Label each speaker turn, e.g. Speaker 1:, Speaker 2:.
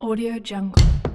Speaker 1: Audio Jungle.